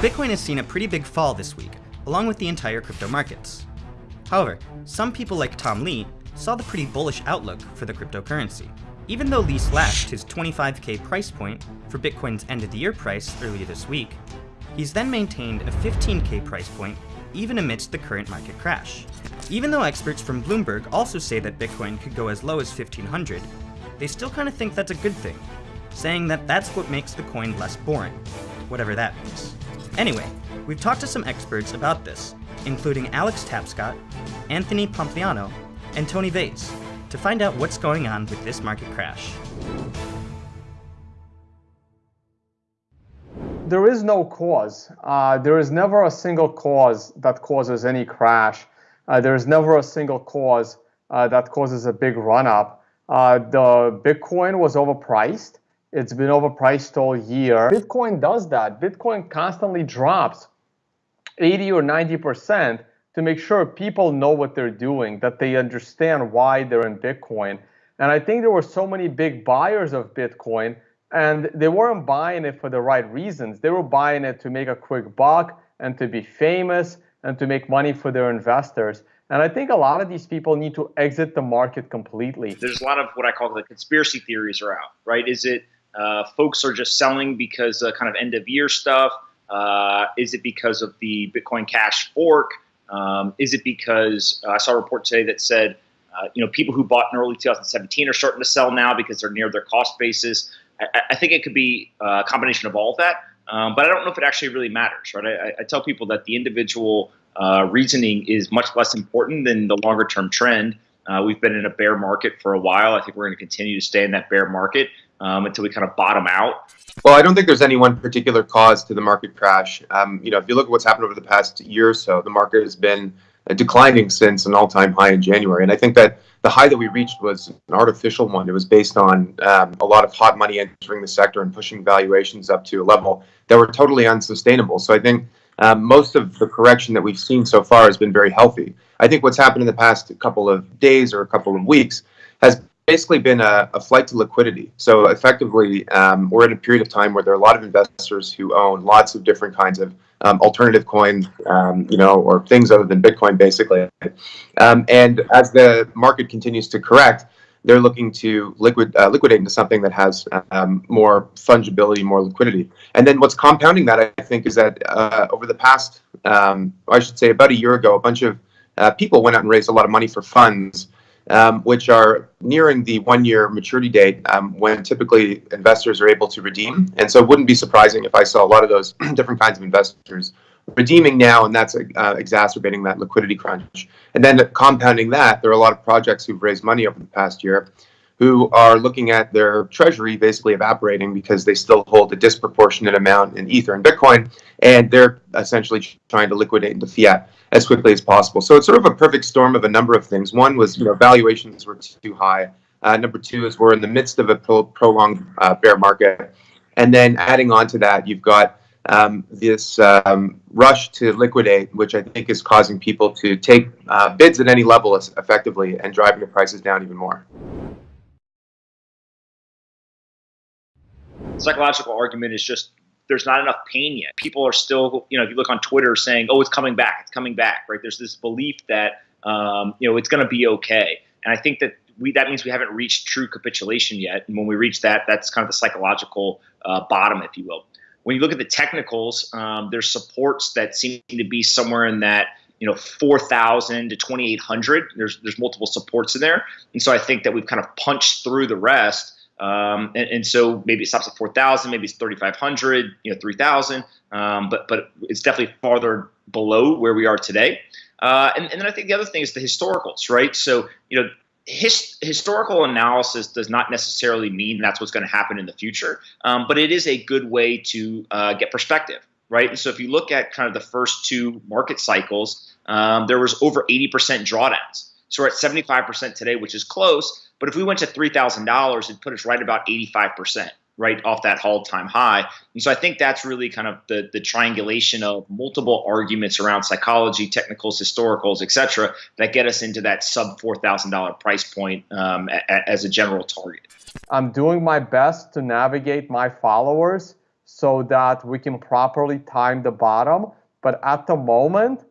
Bitcoin has seen a pretty big fall this week, along with the entire crypto markets. However, some people like Tom Lee saw the pretty bullish outlook for the cryptocurrency. Even though Lee slashed his 25k price point for Bitcoin's end of the year price earlier this week, he's then maintained a 15k price point even amidst the current market crash. Even though experts from Bloomberg also say that Bitcoin could go as low as 1500, they still kind of think that's a good thing, saying that that's what makes the coin less boring, whatever that means. Anyway, we've talked to some experts about this, including Alex Tapscott, Anthony Pompliano, and Tony Vays, to find out what's going on with this market crash. There is no cause. Uh, there is never a single cause that causes any crash. Uh, there is never a single cause uh, that causes a big run up. Uh, the Bitcoin was overpriced. It's been overpriced all year. Bitcoin does that. Bitcoin constantly drops 80 or 90% to make sure people know what they're doing, that they understand why they're in Bitcoin. And I think there were so many big buyers of Bitcoin, and they weren't buying it for the right reasons. They were buying it to make a quick buck and to be famous and to make money for their investors. And I think a lot of these people need to exit the market completely. There's a lot of what I call the conspiracy theories are out, right? Is it uh, folks are just selling because uh, kind of end of year stuff? Uh, is it because of the Bitcoin Cash fork? Um, is it because uh, I saw a report today that said, uh, you know, people who bought in early 2017 are starting to sell now because they're near their cost basis? I, I think it could be a combination of all of that, um, but I don't know if it actually really matters, right? I, I tell people that the individual uh, reasoning is much less important than the longer term trend. Uh, we've been in a bear market for a while. I think we're going to continue to stay in that bear market um, until we kind of bottom out. Well, I don't think there's any one particular cause to the market crash. Um, you know, if you look at what's happened over the past year or so, the market has been uh, declining since an all-time high in January, and I think that the high that we reached was an artificial one. It was based on um, a lot of hot money entering the sector and pushing valuations up to a level that were totally unsustainable. So I think um, most of the correction that we've seen so far has been very healthy. I think what's happened in the past couple of days or a couple of weeks has basically been a, a flight to liquidity. So effectively, um, we're in a period of time where there are a lot of investors who own lots of different kinds of um, alternative coins, um, you know, or things other than Bitcoin, basically. Um, and as the market continues to correct, they're looking to liquid uh, liquidate into something that has um, more fungibility, more liquidity. And then what's compounding that, I think, is that uh, over the past, um, I should say, about a year ago, a bunch of uh, people went out and raised a lot of money for funds, um, which are nearing the one-year maturity date um, when typically investors are able to redeem. And so it wouldn't be surprising if I saw a lot of those different kinds of investors redeeming now, and that's uh, exacerbating that liquidity crunch. And then compounding that, there are a lot of projects who've raised money over the past year who are looking at their treasury basically evaporating because they still hold a disproportionate amount in Ether and Bitcoin, and they're essentially trying to liquidate into fiat as quickly as possible. So it's sort of a perfect storm of a number of things. One was, you know, valuations were too high. Uh, number two is we're in the midst of a pro prolonged uh, bear market. And then adding on to that, you've got um, this um, rush to liquidate, which I think is causing people to take uh, bids at any level effectively and driving the prices down even more. Psychological argument is just there's not enough pain yet. People are still, you know, if you look on Twitter saying, "Oh, it's coming back, it's coming back," right? There's this belief that um, you know it's going to be okay, and I think that we that means we haven't reached true capitulation yet. And when we reach that, that's kind of the psychological uh, bottom, if you will when you look at the technicals, um, there's supports that seem to be somewhere in that you know 4,000 to 2,800. There's there's multiple supports in there, and so I think that we've kind of punched through the rest. Um, and, and, so maybe it stops at 4,000, maybe it's 3,500, you know, 3,000, um, but but it's definitely farther below where we are today. Uh, and, and then I think the other thing is the historicals, right? So you know his, historical analysis does not necessarily mean that's what's going to happen in the future, um, but it is a good way to uh, get perspective, right? And so if you look at kind of the first two market cycles, um, there was over 80% drawdowns. So we're at 75% today, which is close. But if we went to $3,000, it'd put us right about 85% right off that all-time high. And so I think that's really kind of the the triangulation of multiple arguments around psychology, technicals, historicals, etc., that get us into that sub four thousand dollar price point um, a, a, as a general target. I'm doing my best to navigate my followers so that we can properly time the bottom. But at the moment,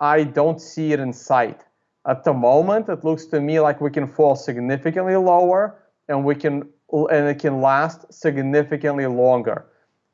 I don't see it in sight. At the moment, it looks to me like we can fall significantly lower and we can and it can last significantly longer.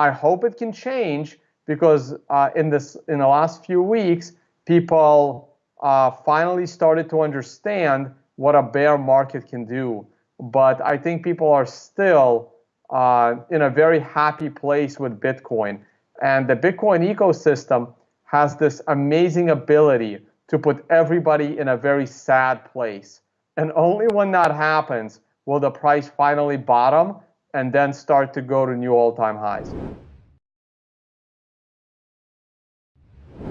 I hope it can change because uh, in this in the last few weeks, people uh, finally started to understand what a bear market can do. But I think people are still uh, in a very happy place with Bitcoin. And the Bitcoin ecosystem has this amazing ability to put everybody in a very sad place. And only when that happens will the price finally bottom and then start to go to new all-time highs.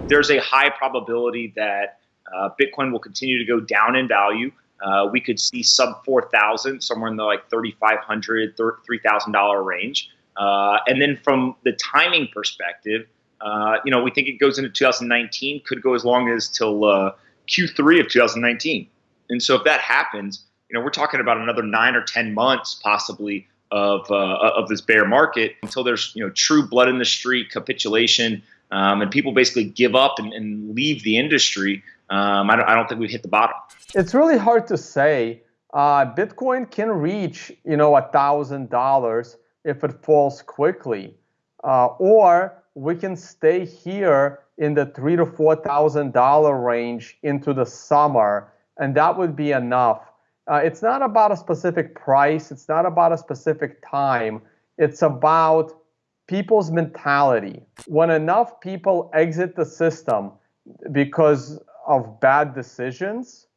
There's a high probability that uh, Bitcoin will continue to go down in value. Uh, we could see sub 4,000, somewhere in the like 3,500, $3,000 range. Uh, and then from the timing perspective, uh, you know, we think it goes into 2019, could go as long as till uh, Q3 of 2019. And so if that happens, you know, we're talking about another nine or 10 months possibly of, uh, of this bear market until there's, you know, true blood in the street capitulation um, and people basically give up and, and leave the industry. Um, I, don't, I don't think we've hit the bottom. It's really hard to say. Uh, Bitcoin can reach, you know, a thousand dollars if it falls quickly, uh, or we can stay here in the three to four thousand dollar range into the summer, and that would be enough. Uh, it's not about a specific price. It's not about a specific time. It's about people's mentality. When enough people exit the system because of bad decisions,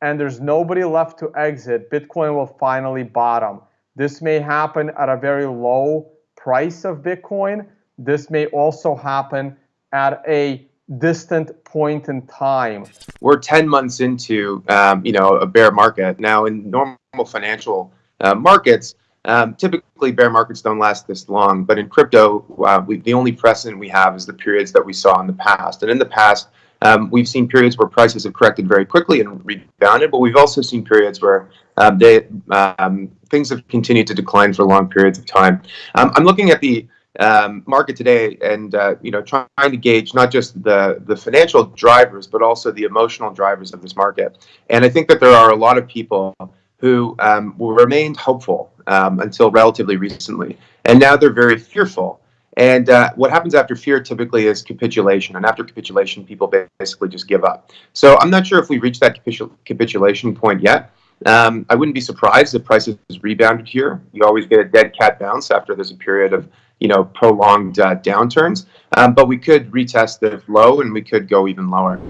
and there's nobody left to exit, Bitcoin will finally bottom. This may happen at a very low price of Bitcoin. This may also happen at a distant point in time. We're 10 months into, um, you know, a bear market. Now, in normal financial uh, markets, um, typically bear markets don't last this long, but in crypto, uh, we, the only precedent we have is the periods that we saw in the past. And in the past, um, we've seen periods where prices have corrected very quickly and rebounded, but we've also seen periods where um, they, um, things have continued to decline for long periods of time. Um, I'm looking at the um, market today and uh, you know trying to gauge not just the the financial drivers but also the emotional drivers of this market and i think that there are a lot of people who um, remained hopeful until relatively recently and now they're very fearful and uh, what happens after fear typically is capitulation. And after capitulation, people basically just give up. So I'm not sure if we reached that capitul capitulation point yet. Um, I wouldn't be surprised if prices rebounded here. You always get a dead cat bounce after there's a period of you know prolonged uh, downturns. Um, but we could retest the low and we could go even lower.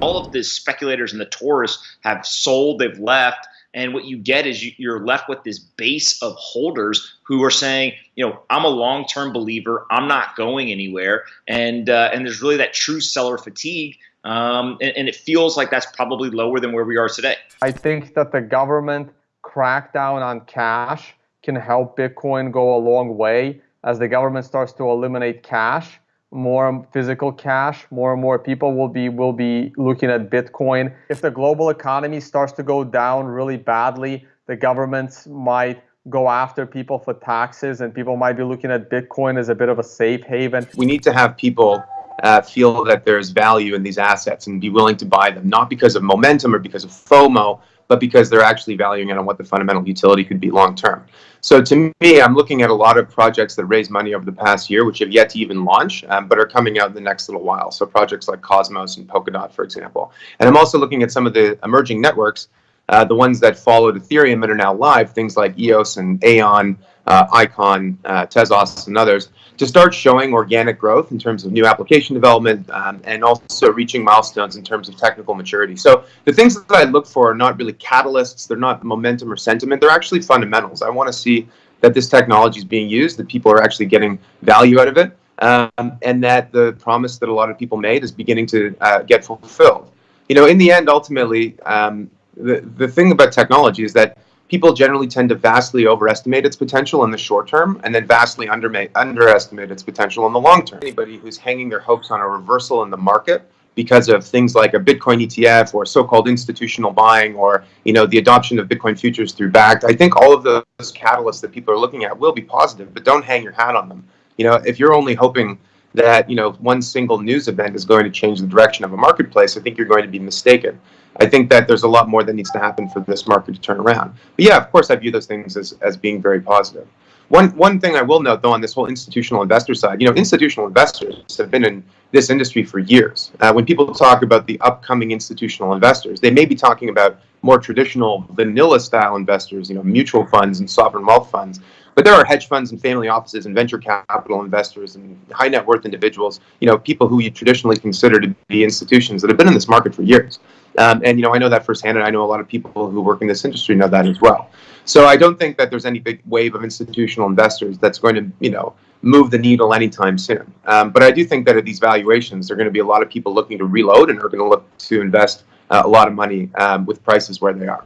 All of the speculators and the tourists have sold, they've left and what you get is you, are left with this base of holders who are saying, you know, I'm a long-term believer. I'm not going anywhere, and uh, and there's really that true seller fatigue, um, and, and it feels like that's probably lower than where we are today. I think that the government crackdown on cash can help Bitcoin go a long way as the government starts to eliminate cash. More physical cash more and more people will be will be looking at bitcoin. If the global economy starts to go down really badly the governments might go after people for taxes and people might be looking at bitcoin as a bit of a safe haven. We need to have people uh, feel that there's value in these assets and be willing to buy them not because of momentum or because of fomo but because they're actually valuing it on what the fundamental utility could be long term. So to me, I'm looking at a lot of projects that raised money over the past year, which have yet to even launch, um, but are coming out in the next little while. So projects like Cosmos and Polkadot, for example. And I'm also looking at some of the emerging networks, uh, the ones that followed Ethereum and are now live, things like EOS and Aion, uh, Icon, uh, Tezos, and others, to start showing organic growth in terms of new application development um, and also reaching milestones in terms of technical maturity. So the things that I look for are not really catalysts, they're not momentum or sentiment, they're actually fundamentals. I want to see that this technology is being used, that people are actually getting value out of it, um, and that the promise that a lot of people made is beginning to uh, get fulfilled. You know, in the end, ultimately, um, the, the thing about technology is that people generally tend to vastly overestimate its potential in the short term and then vastly underestimate its potential in the long term. Anybody who's hanging their hopes on a reversal in the market because of things like a Bitcoin ETF or so-called institutional buying or you know the adoption of Bitcoin futures through Bakkt. I think all of those catalysts that people are looking at will be positive, but don't hang your hat on them. You know, if you're only hoping that you know one single news event is going to change the direction of a marketplace, I think you're going to be mistaken. I think that there's a lot more that needs to happen for this market to turn around. But yeah, of course, I view those things as, as being very positive. One one thing I will note though on this whole institutional investor side, you know, institutional investors have been in this industry for years. Uh, when people talk about the upcoming institutional investors, they may be talking about more traditional vanilla style investors, you know, mutual funds and sovereign wealth funds. But there are hedge funds and family offices and venture capital investors and high net worth individuals, you know, people who you traditionally consider to be institutions that have been in this market for years. Um, and you know, I know that firsthand, and I know a lot of people who work in this industry know that as well. So I don't think that there's any big wave of institutional investors that's going to, you know, move the needle anytime soon. Um, but I do think that at these valuations, there are going to be a lot of people looking to reload and are going to look to invest uh, a lot of money um, with prices where they are.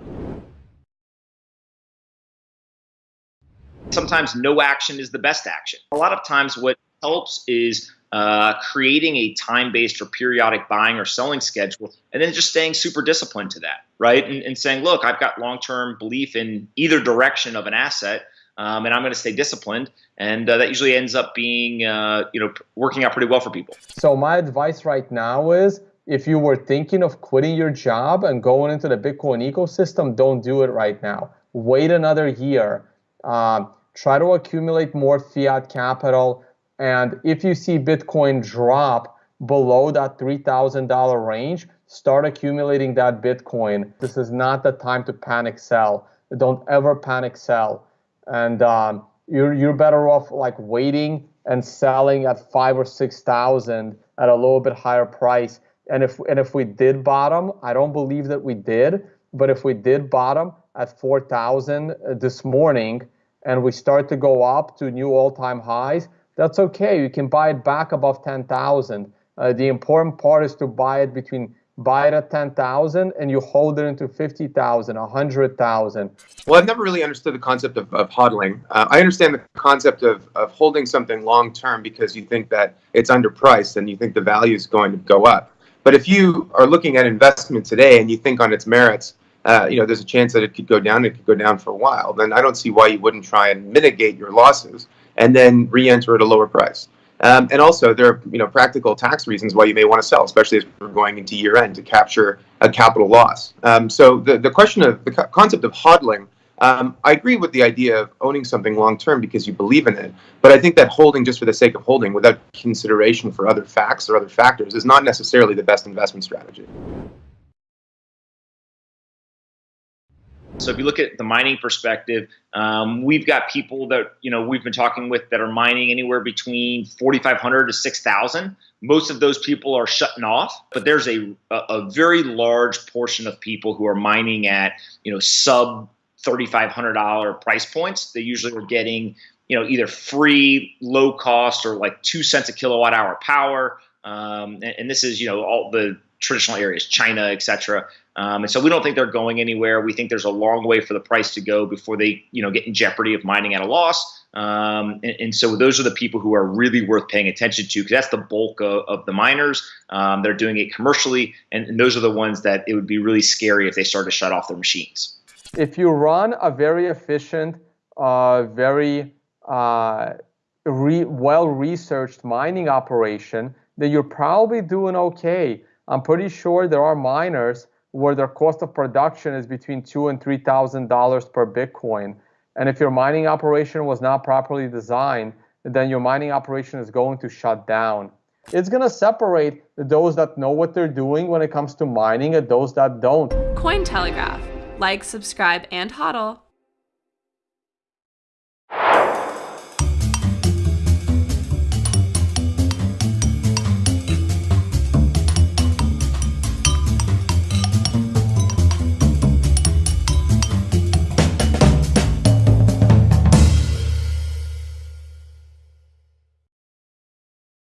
Sometimes no action is the best action. A lot of times, what helps is uh, creating a time-based or periodic buying or selling schedule, and then just staying super disciplined to that, right? And, and saying, look, I've got long-term belief in either direction of an asset, um, and I'm going to stay disciplined, and uh, that usually ends up being, uh, you know, working out pretty well for people. So my advice right now is, if you were thinking of quitting your job and going into the Bitcoin ecosystem, don't do it right now. Wait another year. Um, try to accumulate more fiat capital and if you see Bitcoin drop below that $3,000 range, start accumulating that Bitcoin. This is not the time to panic sell. Don't ever panic sell. And um, you're, you're better off like waiting and selling at five or 6,000 at a little bit higher price. And if, and if we did bottom, I don't believe that we did, but if we did bottom at 4,000 this morning and we start to go up to new all-time highs, that's okay. You can buy it back above 10,000. Uh, the important part is to buy it between buy it at 10,000 and you hold it into 50,000, 100,000. Well, I've never really understood the concept of, of hodling. Uh, I understand the concept of, of holding something long term because you think that it's underpriced and you think the value is going to go up. But if you are looking at investment today and you think on its merits, uh, you know, there's a chance that it could go down, it could go down for a while, then I don't see why you wouldn't try and mitigate your losses and then re-enter at a lower price. Um, and also, there are you know practical tax reasons why you may want to sell, especially as we're going into year end to capture a capital loss. Um, so the the question of the concept of hodling, um, I agree with the idea of owning something long term because you believe in it. But I think that holding just for the sake of holding, without consideration for other facts or other factors, is not necessarily the best investment strategy. So if you look at the mining perspective, um, we've got people that you know we've been talking with that are mining anywhere between 4,500 to 6,000. Most of those people are shutting off, but there's a, a, very large portion of people who are mining at you know sub $3,500 price points. They usually are getting you know either free, low cost, or like two cents a kilowatt hour power. Um, and, and this is you know all the traditional areas, China, etc. Um, and so we don't think they're going anywhere. We think there's a long way for the price to go before they, you know, get in jeopardy of mining at a loss. Um, and, and, so those are the people who are really worth paying attention to because that's the bulk of, of the miners. Um, they're doing it commercially, and, and, those are the ones that it would be really scary if they start to shut off their machines. If you run a very efficient, uh, very uh, re well researched mining operation, then you're probably doing okay. I'm pretty sure there are miners where their cost of production is between two and three thousand dollars per Bitcoin. And if your mining operation was not properly designed, then your mining operation is going to shut down. It's going to separate those that know what they're doing when it comes to mining and those that don't. Cointelegraph. Like, subscribe, and hodl.